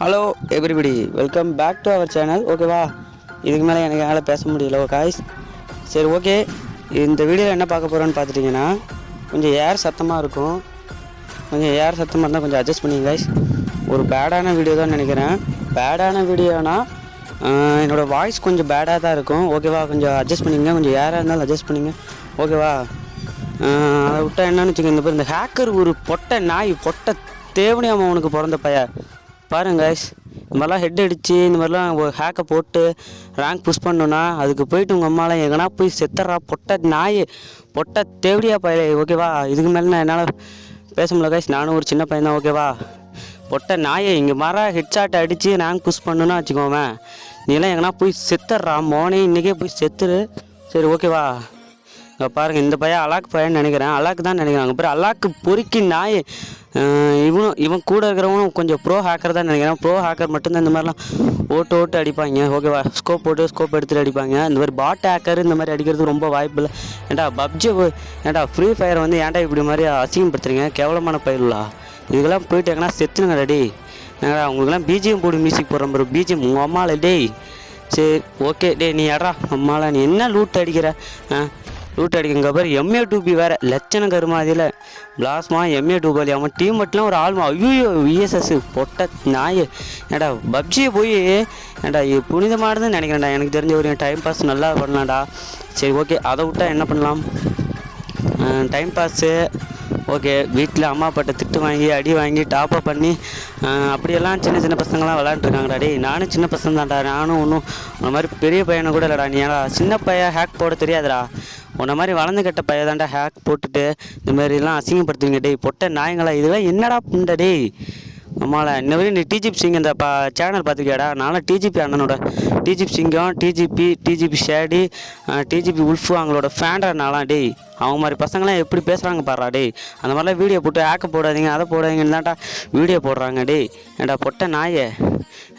Hello everybody welcome back to our channel ஓகேவா இதுக்கு மேலே எனக்கு என்னால் பேச முடியல காய்ஸ் சரி ஓகே இந்த வீடியோவில் என்ன பார்க்க போகிறோன்னு பார்த்துட்டிங்கன்னா கொஞ்சம் ஏர் சத்தமாக இருக்கும். கொஞ்சம் ஏர் சத்தமாக இருந்தால் கொஞ்சம் அட்ஜஸ்ட் பண்ணிங்க கைஸ் ஒரு பேடான வீடியோ தான் நினைக்கிறேன். பேடான வீடியோனா என்னோடய வாய்ஸ் கொஞ்சம் பேடாக தான் இருக்கும். ஓகேவா கொஞ்சம் அட்ஜஸ்ட் பண்ணிங்க. கொஞ்சம் ஏராக இருந்தாலும் அட்ஜஸ்ட் பண்ணிங்க. ஓகேவா அதை விட்டா என்னன்னு வச்சுக்கோங்க. இந்த பேர் இந்த ஹேக்கர் ஒரு பொட்டை நாய் பொட்டை தேவனியாம அவனுக்கு பிறந்த பையன். பாருங்க கைஸ் இந்த மாதிரிலாம் ஹெட் அடித்து இந்த மாதிரிலாம் ஒரு ஹேக்கை போட்டு ரேங்க் புஷ் பண்ணோன்னா அதுக்கு போயிட்டு உங்கள் அம்மாலாம் எங்கன்னா போய் செத்துறா பொட்டை நாய் பொட்டை தேவடியா பைய ஓகேவா இதுக்கு மேலே நான் என்னால் பேச முடியல கைஸ் நானும் ஒரு சின்ன பையன் தான் ஓகேவா பொட்டை நாயை இங்கே மர ஹெட்ஷாட் அடித்து ரேங்க் புஷ் பண்ணுன்னா வச்சுக்கோவேன் நீலாம் எங்கன்னா போய் செத்துடுறா மோனே இன்றைக்கே போய் செத்துரு. சரி ஓகேவா இங்கே பாருங்கள் இந்த பையன் அலாக் பையன் நினைக்கிறேன். அலாக் தான் நினைக்கிறேன் அங்கே பேர் அலாக்கு பொறுக்கி நாய். இவனும் இவன் கூட இருக்கிறவனும் கொஞ்சம் ப்ரோ ஹேக்கர் தான் நினைக்கிறேன். ப்ரோ ஹேக்கர் மட்டும்தான் இந்த மாதிரிலாம் ஓட்டு ஓட்டு அடிப்பாங்க. ஓகேவா ஸ்கோப் போட்டு ஸ்கோப் எடுத்துகிட்டு அடிப்பாங்க. இந்த மாதிரி பாட் ஹேக்கர் இந்த மாதிரி அடிக்கிறது ரொம்ப வாய்ப்பு இல்லை. ஏன்டா பப்ஜி ஏன்டா ஃப்ரீ ஃபயர் வந்து ஏன்டா இப்படி மாதிரி அசிங்கப்படுத்துறீங்க? கேவலமான பயிலா இதுக்கெல்லாம் போயிட்டு எங்கன்னா செத்துனுங்க ரெடி என்னடா உங்களுக்குலாம் பிஜிஎம் போடு மியூசிக் போடுற மாதிரி பிஜிஎம் உங்கள் அம்மாவில் டேய். சரி ஓகே டேய் நீ எடா அம்மாவில் நீ என்ன லூட் அடிக்கிற? ரூட் லூட் அடிக்குங்க பாரு. எம்ஏ டூபி வேற. லட்சணம் கருமாதியில் பிளாஸ்மா எம்ஏ டூபாலி அவன் டீம் மட்டும் ஒரு ஆள்மா. ஐயோ விஎஸ்எஸ் பொட்ட நாய். ஏடா பப்ஜியை போய் ஏடா இது புனிதமானதுன்னு நினைக்கிறேன்டா. எனக்கு தெரிஞ்ச ஒரு டைம் பாஸ் நல்லா பண்ணலாம்டா. சரி ஓகே அதை விட்டா என்ன பண்ணலாம்? டைம் பாஸு ஓகே வீட்டில் அம்மா அப்பாட்ட திட்டு வாங்கி அடி வாங்கி டாப்அப் பண்ணி அப்படியெல்லாம் சின்ன சின்ன பசங்களாம் விளாண்டுருக்காங்கடா டே நானும் சின்ன பசங்க தான்டா நானும் ஒன்றும் அந்த மாதிரி பெரிய பையனை கூட இல்லைடா. நீ ஏடா சின்ன பையன் ஹேக் போட தெரியாதுடா. உன்ன மாதிரி வளர்ந்து கட்ட பையன் தான்டா ஹேக் போட்டுட்டு இந்த மாதிரிலாம் அசிங்கப்படுத்துவீங்க டேய் பொட்ட நாயங்களா இதெல்லாம் என்னடா புண்ட டேய்? ஆமாம்ல இன்ன நீ டிஜிபி சிங் இந்த பா சேனல் பார்த்துக்கியாடா நானும் டிஜிபி அண்ணனோட. டிஜிபி சிங்கம் DGP DGP shady DGP wolf அவங்களோட ஃபேண்டா நான்லாம் டேய். அவங்க மாதிரி பசங்களாம் எப்படி பேசுகிறாங்க பாடுறா டேய். அந்த மாதிரிலாம் வீடியோ போட்டு ஆக்க போடாதீங்க அதை போடாதீங்கன்னு தான்டா வீடியோ போடுறாங்க டேய். ஏன்டா பொட்ட நாயே?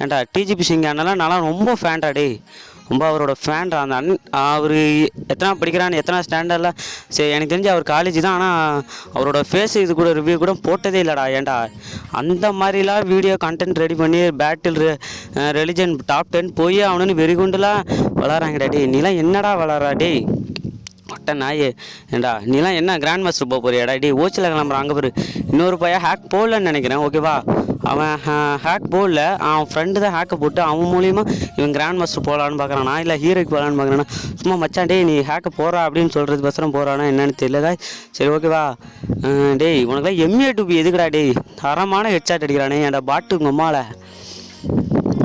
ஏன்டா டிஜிபி சிங் அண்ணெல்லாம் நான்லாம் ரொம்ப ஃபேண்டா டேய். ரொம்ப அவரோட ஃபேன்டா அந்த அன் அவர் எத்தனை படிக்கிறான்னு எத்தனை ஸ்டாண்டர்டில் சரி எனக்கு தெரிஞ்சு அவர் காலேஜ் தான் ஆனால் அவரோட ஃபேஸ் இது கூட ரிவ்யூ கூட போட்டதே இல்லைடா ஏன்டா? அந்த மாதிரிலாம் வீடியோ கண்டென்ட் ரெடி பண்ணி பேட்டில் ரெலிஜன் டாப் டென் போய் அவனுன்னு வெறிகுண்டுலாம் வளராங்கடா டேய். நீலாம் என்னடா வளரா டேய்? மொட்டை நாய். ஏண்டா நீலாம் என்ன கிராண்ட் மாஸ்டர் போக போறியாடா டேய்? ஓச்சில் கிளம்புற அங்கே பாரு. இன்னொரு பையன் ஹேக் போடலன்னு நினைக்கிறேன் ஓகேவா அவன் ஹேக் போடல அவன் ஃப்ரெண்டு தான் ஹேக்கை போட்டு அவன் மூலியமாக இவன் கிராண்ட் மாஸ்டர் போகலான்னு பார்க்குறானா? இல்லை ஹீரோக்கு போகலான்னு பார்க்குறானா? சும்மா மச்சான் டேய் நீ ஹேக்கை போகிறா அப்படின்னு சொல்கிறது பசரம் போகிறானா என்னன்னு தெரியல சரி ஓகேவா டேய் உனக்குலாம் எம்ஏ டூபி எதுக்குடா டேய்? தரமான ஹெட்ஷாட் அடிக்கிறானே ஏன்டா பாட்டு உங்கள் அம்மாவில்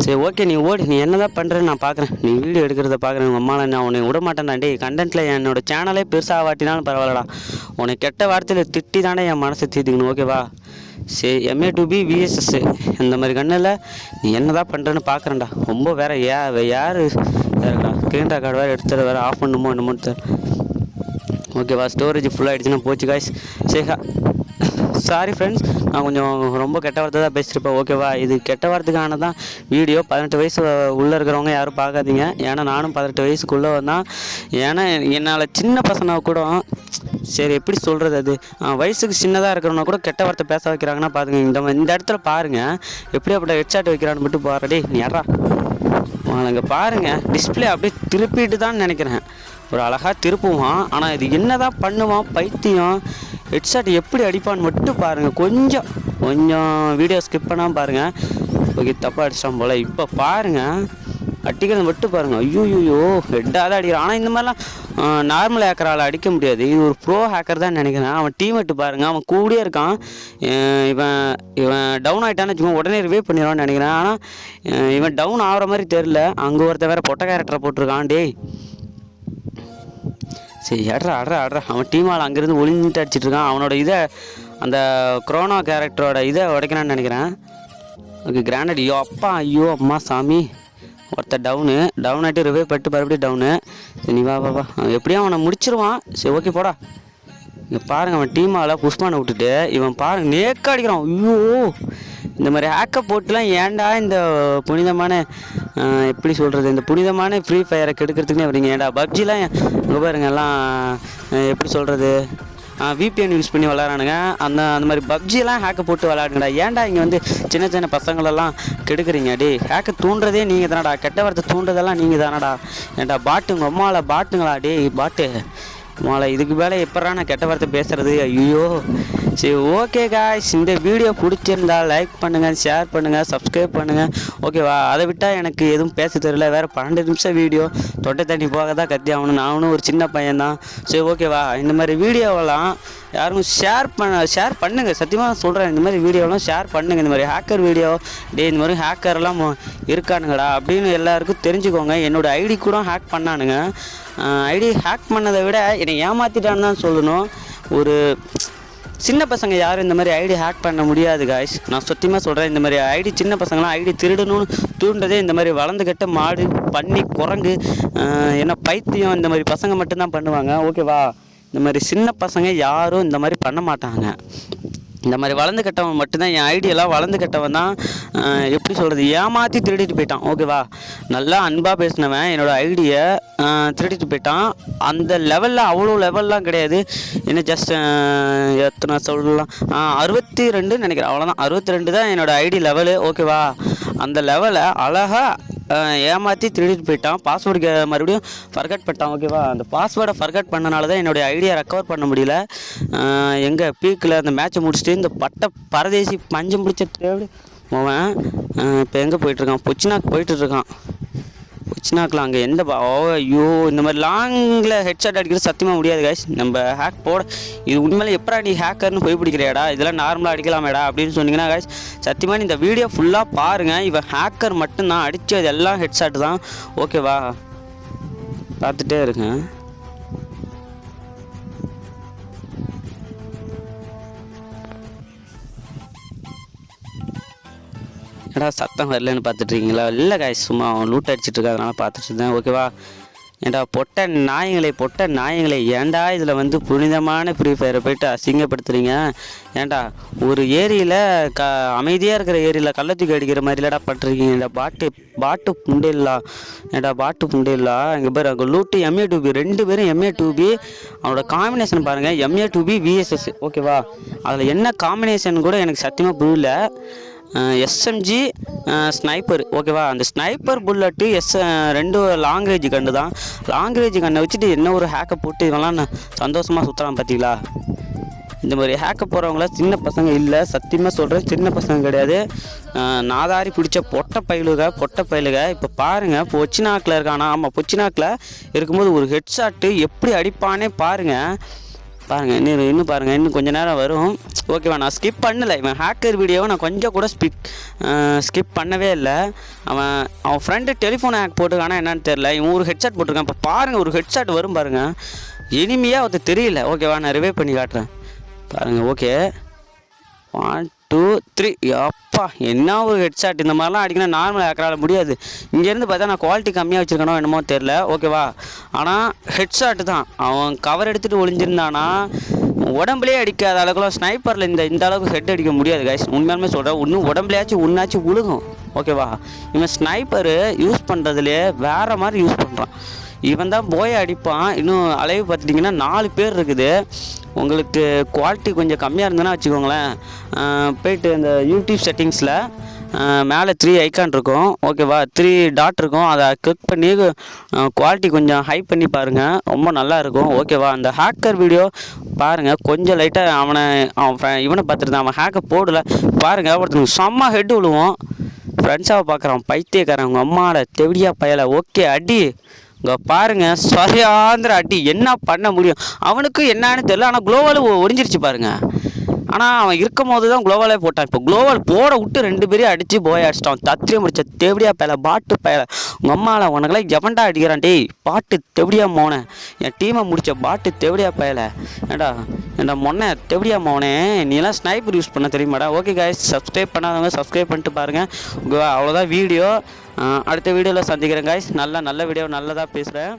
சரி ஓகே நீ ஓடு. நீ என்னதான் பண்ணுறேன்னு நான் பார்க்குறேன். நீ வீடியோ எடுக்கிறத பார்க்குறேன். உங்கள் அம்மாவில் நான் உன்னை விட மாட்டேன்டா டேய். கண்டென்ட்டில் என்னோட சேனலே பெருசாக வாட்டினாலும் பரவாயில்லடா. உன்னை கெட்ட வார்த்தையில் திட்டி தானே என் மனசை தீர்த்துக்கணும். ஓகேவா சரி எம்ஏ டு பி விஎஸ்எஸ் இந்த மாதிரி கண்ணில் நீ என்னதான் பண்ணுறேன்னு பார்க்குறேன்டா ரொம்ப வேறு யா யார்? வேறுடா ஸ்க்ரீன் கார்டு வேறு எடுத்துகிட்டு வேறு ஆஃப் பண்ணுமோ என்னமோ தெரியல ஓகேவா ஸ்டோரேஜ் ஃபுல்லாகிடுச்சுன்னா போச்சு காய்ஸ் சேஹா சாரி ஃப்ரெண்ட்ஸ் நான் கொஞ்சம் ரொம்ப கெட்ட வார்த்தை தான் பேசியிருப்பேன். ஓகேவா இது கெட்ட வார்த்தைக்கான தான் வீடியோ பதினெட்டு வயசு உள்ளே இருக்கிறவங்க யாரும் பார்க்காதீங்க. ஏன்னா நானும் பதினெட்டு வயசுக்குள்ளே தான் ஏன்னா என்னால் சின்ன பசங்க கூட சரி எப்படி சொல்கிறது அது? வயசுக்கு சின்னதாக இருக்கிறவங்க கூட கெட்ட வார்த்தை பேச வைக்கிறாங்கன்னா பாருங்க இந்த இந்த இடத்துல பாருங்கள் எப்படி அப்படி ஹெட்ஷாட் வைக்கிறான்னு மட்டும் பாருடி யாரா அங்கே பாருங்கள் டிஸ்ப்ளே அப்படியே திருப்பிட்டு தான் நினைக்கிறேன். ஒரு அழகாக திருப்புவான். ஆனால் இது என்ன தான் பண்ணுவான்? பைத்தியம். ஹெட்செட் எப்படி அடிப்பான்னு மட்டும் பாருங்கள் கொஞ்சம் கொஞ்சம் வீடியோ ஸ்கிப் பண்ணாமல் பாருங்கள் ஓகே தப்பாக அடிச்சிட்டான் போல். இப்போ பாருங்கள் அடிக்கிறது மட்டும் பாருங்கள் ஐயோயோ ஹெட்டாக தான் அடிக்கிறான். ஆனால் இந்த மாதிரிலாம் நார்மல் ஹேக்கரால் அடிக்க முடியாது. இது ஒரு ப்ரோ ஹேக்கர் தான் நினைக்கிறேன். அவன் டீமெட்டு பாருங்கள் அவன் கூடயே இருக்கான். இவன் இவன் டவுன் ஆகிட்டான்னு வச்சுக்கோங்க உடனே ரிவே பண்ணிடுவான்னு நினைக்கிறேன். ஆனால் இவன் டவுன் ஆகிற மாதிரி தெரில அங்கே ஒருத்தன் வேறு பொட்டை கேரக்டரை போட்டிருக்கான். டேய் சரி அட்ரா அட்ரா அட்ரா அவன் டீம் ஆள் அங்கேருந்து ஒளிஞ்சிட்டு அடிச்சிட்டு இருக்கான். அவனோட இதை அந்த குரோனா கேரக்டரோட இதை உடைக்கணும்னு நினைக்கிறேன். ஓகே கிராண்டட் ஐயோ அப்பா ஐயோ அம்மா சாமி. ஒருத்தர் டவுனு டவுன் ஆகிட்டு ரிவைவ் பட்டு மறுபடியும் டவுனு சரி நீ வா வா வா. அவன் எப்படியும் அவனை முடிச்சிருவான். சரி ஓகே போடா. இங்கே பாருங்க அவன் டீம் ஆளை புஷ்பானை விட்டுட்டு இவன் பாருங்க நேக்க அடிக்கிறான் ஐயோ. இந்த மாதிரி ஹேக்கை போட்டுலாம் ஏன்டா இந்த புனிதமான எப்படி சொல்கிறது இந்த புனிதமான ஃப்ரீ ஃபயரை கெடுக்கிறதுக்குனே வரீங்க ஏன்டா பப்ஜிலாம் இங்கே பாருங்க எல்லாம் எப்படி சொல்கிறது விபிஎன் யூஸ் பண்ணி விளாட்றானுங்க அந்த அந்த மாதிரி பப்ஜிலாம் ஹேக்கை போட்டு விளாடுங்கடா ஏன்டா இங்கே வந்து சின்ன சின்ன பசங்களெல்லாம் கெடுக்குறீங்க? டே ஹேக்கை தூண்டுறதே நீங்கள் தானடா கெட்ட வார்த்தை தூண்டுறதெல்லாம் நீங்கள் தானடா ஏன்டா பாட்டு உங்கள் அம்மாவில் பாட்டுங்களா டேய் பாட்டு மாலை இதுக்கு மேலே எப்படா நான் கெட்ட வார்த்தை பேசுகிறது ஐயோ. சரி ஓகே காய்ஸ் இந்த வீடியோ பிடிச்சிருந்தா லைக் பண்ணுங்கள் ஷேர் பண்ணுங்கள் சப்ஸ்கிரைப் பண்ணுங்கள் ஓகேவா அதை விட்டால் எனக்கு எதுவும் பேச தெரியல. வேறு பன்னெண்டு நிமிஷம் வீடியோ தொட்டை தண்ணி போக தான் கத்தி ஆகணும். நானும் ஒரு சின்ன பையன்தான். சரி ஓகேவா இந்த மாதிரி வீடியோவெல்லாம் யாரும் ஷேர் பண்ண ஷேர் பண்ணுங்கள் சத்தியமாக சொல்கிறேன் இந்த மாதிரி வீடியோலாம் ஷேர் பண்ணுங்கள் இந்த மாதிரி ஹேக்கர் வீடியோ டே இந்த மாதிரி ஹேக்கர்லாம் இருக்கானுங்கடா அப்படின்னு எல்லாருக்கும் தெரிஞ்சுக்கோங்க. என்னோட ஐடி கூட ஹேக் பண்ணானுங்க. ஐடி ஹேக் பண்ணதை விட என்னை ஏமாற்றிட்டான்னு தான் சொல்லணும். ஒரு சின்ன பசங்க யாரும் இந்த மாதிரி ஐடி ஹேக் பண்ண முடியாது காய்ஸ் நான் சத்தியமாக சொல்கிறேன் இந்த மாதிரி ஐடி சின்ன பசங்களாம் ஐடி திருடணும்னு தூண்டதே இந்த மாதிரி வளர்ந்துக்கிட்ட மாடு பண்ணி குரங்கு ஏன்னா பைத்தியம் இந்த மாதிரி பசங்க மட்டும்தான் பண்ணுவாங்க. ஓகேவா இந்த மாதிரி சின்ன பசங்க யாரும் இந்த மாதிரி பண்ண மாட்டாங்க. இந்த மாதிரி வளர்ந்து கட்டவன் மட்டும்தான் என் ஐடியெல்லாம் வளர்ந்து கட்டவன் தான் எப்படி சொல்கிறது ஏமாற்றி திருடிட்டு போயிட்டான். ஓகேவா நல்லா அன்பாக பேசினவன் என்னோட ஐடியை திருடிட்டு போயிட்டான். அந்த லெவலில் அவ்வளோ லெவல்லாம் கிடையாது. என்ன ஜஸ்ட் எத்தனை சொல்லலாம்? அறுபத்தி ரெண்டுன்னு நினைக்கிறேன். அவ்வளோதான் அறுபத்தி ரெண்டு தான் என்னோடய ஐடி லெவலு ஓகேவா அந்த லெவலை அழகாக ஏமாற்றி திருடிட்டு போயிட்டான். பாஸ்வேர்டு மறுபடியும் ஃபர்கட் பண்ணிட்டான் ஓகேவா அந்த பாஸ்வேர்டை ஃபர்கட் பண்ணனால தான் என்னுடைய ஐடியா ரெக்கவர் பண்ண முடியல. எங்கள் பீக்கில் அந்த மேட்ச்சை முடிச்சுட்டு இந்த பட்டை பரதேசி பஞ்சம் பிடிச்ச தேவை அவன் இப்போ எங்கே போயிட்டுருக்கான் பொச்சினாக்கு போயிட்டுருக்கான் வச்சுனாக்கலாம் அங்கே எந்த ஓ ஐயோ இந்த மாதிரி லாங்கில் ஹெட்ஷாட் அடிக்கிறது சத்தியமாக முடியாது காய்ஸ் நம்ம ஹேக் போட இது உண்மையிலே எப்படா நீ ஹேக்கர்னு போய் பிடிக்கிறியாடா? இதெல்லாம் நார்மலாக அடிக்கலாமேடா அப்படின்னு சொன்னீங்கன்னா காய்ஸ் சத்தியமாக நீ இந்த வீடியோ ஃபுல்லாக பாருங்கள் இவன் ஹேக்கர் மட்டும்தான் அடித்தது எல்லாம் ஹெட்ஷாட் தான். ஓகேவா பார்த்துட்டே இருக்கேன் ஏடா சத்தம் வரலன்னு பார்த்துட்ருக்கீங்களா? இல்லை காய் சும்மா அவன் லூட் அடிச்சிட்டு இருக்கா பார்த்துட்டு இருந்தேன் ஓகேவா ஏண்டா பொட்ட நாயங்களை பொட்ட நாயங்களை ஏன்டா இதில் வந்து புனிதமான ஃப்ரீ ஃபயரை போயிட்டு அசிங்கப்படுத்துறீங்க? ஏன்டா ஒரு ஏரியில் க அமைதியாக இருக்கிற ஏரியில் கள்ளத்தூக்கி அடிக்கிற மாதிரிலடா பட்டிருக்கீங்க இந்த பாட்டு பாட்டு புண்டில்லா ஏண்டா பாட்டு புண்டில்லா இங்கே பேர் அங்கே லூட்டு எம்ஏ டூபி ரெண்டு பேரும் எம்ஏ டூபி அவனோட காம்பினேஷன் பாருங்கள் M A two B VSS ஓகேவா அதில் என்ன காம்பினேஷன் கூட எனக்கு சத்தியமாக புரியல. எஸ்எம்ஜி ஸ்னைப்பர் ஓகேவா அந்த ஸ்னைப்பர் புல்லட்டு எஸ் ரெண்டு லாங் ரேஞ்சு கண்டு தான். லாங் ரேஞ்சு கண்ணை வச்சுட்டு என்ன ஒரு ஹேக்கை போட்டு இதெல்லாம் நான் சந்தோஷமாக சுற்றுறான் பார்த்தீங்களா இந்த மாதிரி ஹேக்க போகிறவங்கள சின்ன பசங்க இல்லை. சத்தியமாக சொல்கிறேன் சின்ன பசங்க கிடையாது. நாதாரி பிடிச்ச பொட்டை பயிலுக பொட்டை பயிலுக இப்போ பாருங்கள் பொச்சினாக்கில் இருக்கானா? ஆமாம் பொச்சினாக்கில் இருக்கும்போது ஒரு ஹெட்ஷாட்டு எப்படி அடிப்பானே பாருங்கள் பாருங்கள் இன்னும் இன்னும் பாருங்கள் இன்னும் கொஞ்சம் நேரம் வரும். ஓகேவா நான் ஸ்கிப் பண்ணலை. இவன் ஹேக்கர் வீடியோவை நான் கொஞ்சம் கூட ஸ்பிக் ஸ்கிப் பண்ணவே இல்லை. அவன் அவன் ஃப்ரெண்டு டெலிஃபோன் ஹேக் போட்டுருக்கானா என்னன்னு தெரில இவன் ஒரு ஹெட்செட் போட்டிருக்கான். இப்போ பாருங்கள் ஒரு ஹெட்செட் வரும் பாருங்கள் இனிமையாக ஒருத்தர் தெரியல. ஓகேவா நான் ரிவே பண்ணி காட்டுறேன். பாருங்கள் ஓகே ஒன் டூ த்ரீ அப்பா என்ன ஒரு ஹெட்ஷாட் இந்த மாதிரிலாம் அடிக்கணும் நார்மல் ஏக்கரால் முடியாது. இங்கேருந்து பார்த்தா நான் குவாலிட்டி கம்மியாக வச்சுருக்கணும் என்னமோ தெரில ஓகேவா ஆனால் ஹெட்ஷாட் தான். அவன் கவர் எடுத்துகிட்டு ஒளிஞ்சிருந்தானா உடம்புலேயே அடிக்காத அளவுக்குலாம் ஸ்னைப்பரில் இந்த இந்த அளவுக்கு ஹெட் அடிக்க முடியாது கைஸ் உண்மையாலுமே சொல்கிறேன் இன்னும் உடம்புலையாச்சும் உன்னாச்சும் உழுகும். ஓகேவா இவன் ஸ்னைப்பரு யூஸ் பண்ணுறதுலேயே வேறு மாதிரி யூஸ் பண்ணுறான் இவன் தான் போய் அடிப்பான். இன்னும் அளவு பார்த்துட்டிங்கன்னா நாலு பேர் இருக்குது. உங்களுக்கு குவாலிட்டி கொஞ்சம் கம்மியாக இருந்ததுன்னா வச்சுக்கோங்களேன். போயிட்டு இந்த யூடியூப் செட்டிங்ஸில் மேலே த்ரீ ஐக்கான் இருக்கும். ஓகேவா த்ரீ டாட் இருக்கும். அதை கிளிக் பண்ணி குவாலிட்டி கொஞ்சம் ஹை பண்ணி பாருங்கள் ரொம்ப நல்லா இருக்கும். ஓகேவா அந்த ஹேக்கர் வீடியோ பாருங்கள் கொஞ்சம் லைட்டாக அவனை அவன் இவனை பார்த்துருந்தான். அவன் ஹேக்கை போடல. பாருங்கள் ஒருத்தனுக்கு செம்ம ஹெட் விழுவோம். ஃப்ரெண்ட்ஸாக பார்க்குறான் பைத்தியக்காரன் உங்கள் அம்மாவோட தெவிடியா பயலை. ஓகே அடி. இங்கே பாருங்க சரியாந்திர அடி என்ன பண்ண முடியும்? அவனுக்கு என்னன்னு தெரியல ஆனால் குளோவால் ஒடிஞ்சிருச்சு பாருங்க. ஆனால் அவன் இருக்கும் போது தான் குளோவாலே போட்டான். இப்போ குளோவால் போட விட்டு ரெண்டு பேரையும் அடித்து போய் அடிச்சிட்டான். தத்திரியை முடிச்ச தேவடியா பயல பாட்டு பயல. உங்கள் அம்மாவில் உனக்கெல்லாம் எவன்டா அடிக்கிறான்? டேய் பாட்டு தெவடியா மோனே. என் டீமை முடிச்ச பாட்டு தெவடியா பயல. ஏண்டா ஏண்டா மொன்ன தெவடியா மோனே? நீ எல்லாம் ஸ்னைப்பர் யூஸ் பண்ண தெரியுமாடா? ஓகே காய்ஸ் சப்ஸ்கிரைப் பண்ணாதவங்க சப்ஸ்கிரைப் பண்ணிட்டு பாருங்கள் அவ்வளோதான் வீடியோ அடுத்த வீடியோவில் சந்திக்கிறேன் காய்ஸ் நல்ல நல்ல வீடியோ நல்லதாக பேசுகிறேன்